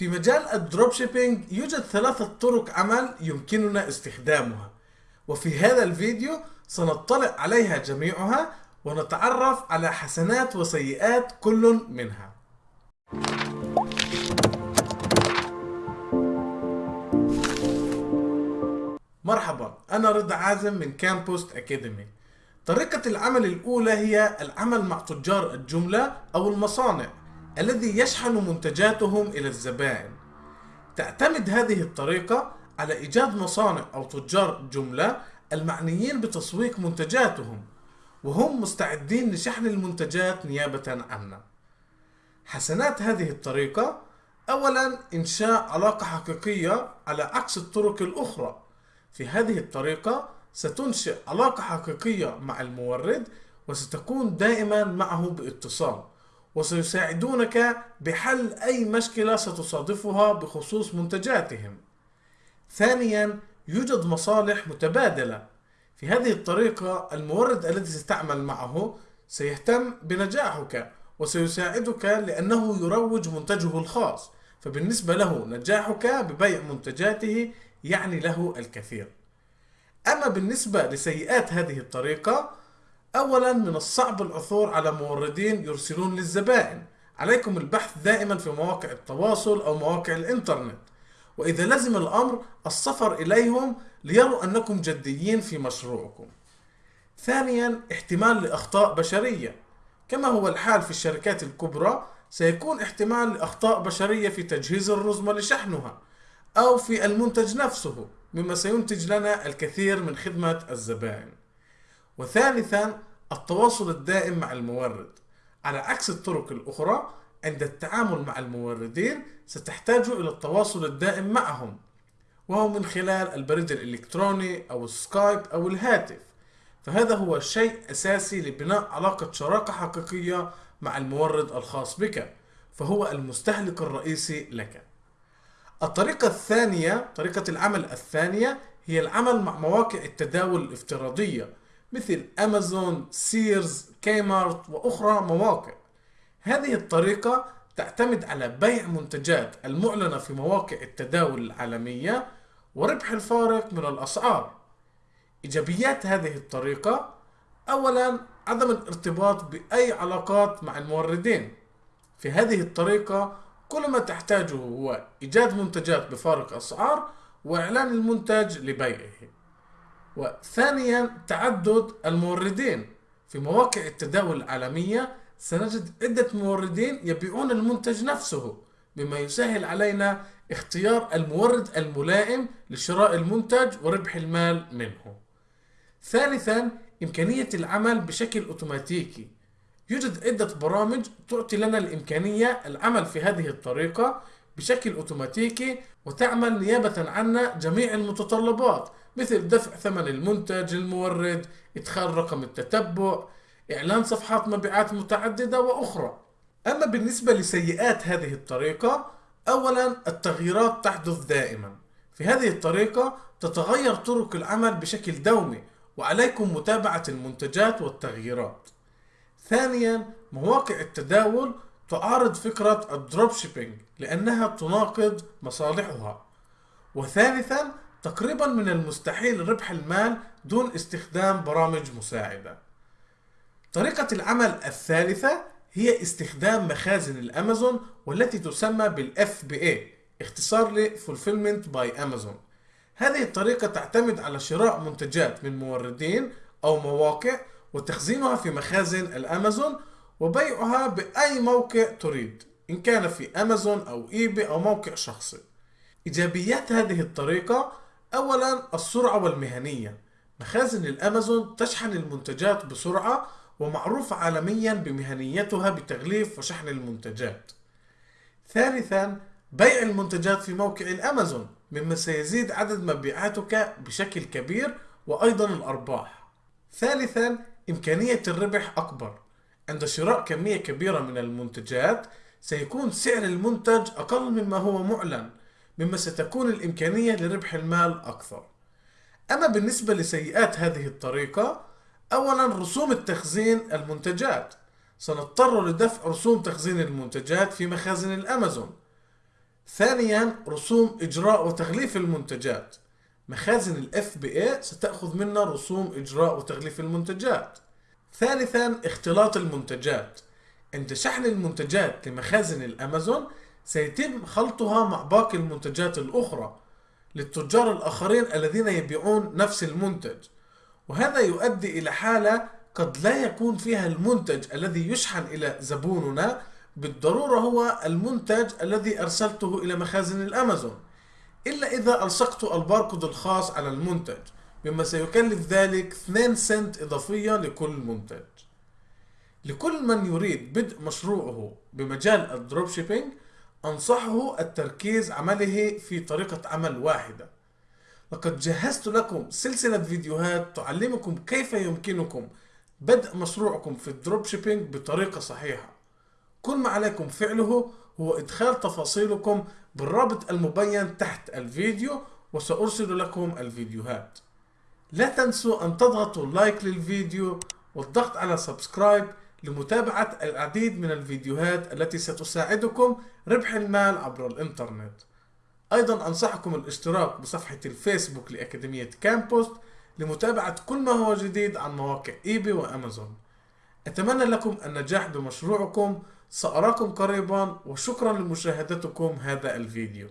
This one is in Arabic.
في مجال ال dropshipping يوجد ثلاثة طرق عمل يمكننا استخدامها. وفي هذا الفيديو سنطلع عليها جميعها ونتعرف على حسنات وسيئات كل منها. مرحبا أنا رضا عازم من كامبوست أكاديمي طريقة العمل الأولى هي العمل مع تجار الجملة أو المصانع. الذي يشحن منتجاتهم إلى الزبائن. تعتمد هذه الطريقة على إيجاد مصانع أو تجار جملة المعنيين بتسويق منتجاتهم وهم مستعدين لشحن المنتجات نيابة عنا حسنات هذه الطريقة أولا إنشاء علاقة حقيقية على عكس الطرق الأخرى. في هذه الطريقة ستنشئ علاقة حقيقية مع المورد وستكون دائما معه بإتصال. وسيساعدونك بحل أي مشكلة ستصادفها بخصوص منتجاتهم. ثانيا يوجد مصالح متبادلة. في هذه الطريقة المورد الذي ستعمل معه سيهتم بنجاحك وسيساعدك لأنه يروج منتجه الخاص. فبالنسبة له نجاحك ببيع منتجاته يعني له الكثير. أما بالنسبة لسيئات هذه الطريقة أولا من الصعب العثور على موردين يرسلون للزبائن. عليكم البحث دائما في مواقع التواصل أو مواقع الإنترنت. وإذا لزم الأمر السفر إليهم ليروا أنكم جديين في مشروعكم. ثانيا احتمال لأخطاء بشرية. كما هو الحال في الشركات الكبرى سيكون احتمال لأخطاء بشرية في تجهيز الرزمة لشحنها أو في المنتج نفسه مما سينتج لنا الكثير من خدمة الزبائن. وثالثا التواصل الدائم مع المورد. على عكس الطرق الأخرى عند التعامل مع الموردين ستحتاج إلى التواصل الدائم معهم وهو من خلال البريد الإلكتروني أو السكايب أو الهاتف. فهذا هو شيء أساسي لبناء علاقة شراكة حقيقية مع المورد الخاص بك فهو المستهلك الرئيسي لك. الطريقة الثانية طريقة العمل الثانية هي العمل مع مواقع التداول الافتراضية. مثل أمازون، سيرز، كيمارت وأخرى مواقع. هذه الطريقة تعتمد على بيع منتجات المعلنة في مواقع التداول العالمية وربح الفارق من الأسعار. إيجابيات هذه الطريقة أولا عدم الارتباط بأي علاقات مع الموردين. في هذه الطريقة كل ما تحتاجه هو إيجاد منتجات بفارق أسعار وإعلان المنتج لبيعه. وثانيا تعدد الموردين. في مواقع التداول العالمية سنجد عدة موردين يبيعون المنتج نفسه مما يسهل علينا اختيار المورد الملائم لشراء المنتج وربح المال منه. ثالثا إمكانية العمل بشكل أوتوماتيكي. يوجد عدة برامج تعطي لنا الإمكانية العمل في هذه الطريقة بشكل أوتوماتيكي وتعمل نيابة عنا جميع المتطلبات مثل دفع ثمن المنتج للمورد إدخال رقم التتبع إعلان صفحات مبيعات متعددة وأخرى. أما بالنسبة لسيئات هذه الطريقة أولا التغييرات تحدث دائما. في هذه الطريقة تتغير طرق العمل بشكل يومي وعليكم متابعة المنتجات والتغييرات. ثانيا مواقع التداول تعارض فكرة ال dropshipping لأنها تناقض مصالحها. وثالثا تقريبا من المستحيل ربح المال دون استخدام برامج مساعدة. طريقة العمل الثالثة هي استخدام مخازن الأمازون والتي تسمى بال FBA اختصار ل Fulfillment by Amazon. هذه الطريقة تعتمد على شراء منتجات من موردين أو مواقع وتخزينها في مخازن الأمازون وبيعها بأي موقع تريد إن كان في أمازون أو إيباي أو موقع شخصي. إيجابيات هذه الطريقة أولا السرعة والمهنية. مخازن الأمازون تشحن المنتجات بسرعة ومعروفة عالميا بمهنيتها بتغليف وشحن المنتجات. ثالثا بيع المنتجات في موقع الأمازون مما سيزيد عدد مبيعاتك بشكل كبير وأيضا الأرباح. ثالثا إمكانية الربح أكبر. عند شراء كمية كبيرة من المنتجات سيكون سعر المنتج أقل مما هو معلن مما ستكون الإمكانية لربح المال أكثر. أما بالنسبة لسيئات هذه الطريقة أولا رسوم التخزين المنتجات. سنضطر لدفع رسوم تخزين المنتجات في مخازن الأمازون. ثانيا رسوم إجراء وتغليف المنتجات. مخازن بي اي ستأخذ منا رسوم إجراء وتغليف المنتجات. ثالثا اختلاط المنتجات. عند شحن المنتجات لمخازن الأمازون سيتم خلطها مع باقي المنتجات الأخرى للتجار الآخرين الذين يبيعون نفس المنتج. وهذا يؤدي إلى حالة قد لا يكون فيها المنتج الذي يشحن إلى زبوننا بالضرورة هو المنتج الذي أرسلته إلى مخازن الأمازون. إلا إذا ألصقت الباركود الخاص على المنتج. مما سيكلف ذلك 2 سنت إضافية لكل منتج. لكل من يريد بدء مشروعه بمجال ال dropshipping أنصحه التركيز عمله في طريقة عمل واحدة. لقد جهزت لكم سلسلة فيديوهات تعلمكم كيف يمكنكم بدء مشروعكم في ال dropshipping بطريقة صحيحة. كل ما عليكم فعله هو إدخال تفاصيلكم بالرابط المبين تحت الفيديو وسأرسل لكم الفيديوهات. لا تنسوا أن تضغطوا like للفيديو والضغط على subscribe لمتابعة العديد من الفيديوهات التي ستساعدكم ربح المال عبر الإنترنت. أيضا أنصحكم الاشتراك بصفحة الفيسبوك لأكاديمية كامبوست لمتابعة كل ما هو جديد عن مواقع إيبي وأمازون. أتمنى لكم النجاح بمشروعكم سأراكم قريبا وشكرا لمشاهدتكم هذا الفيديو.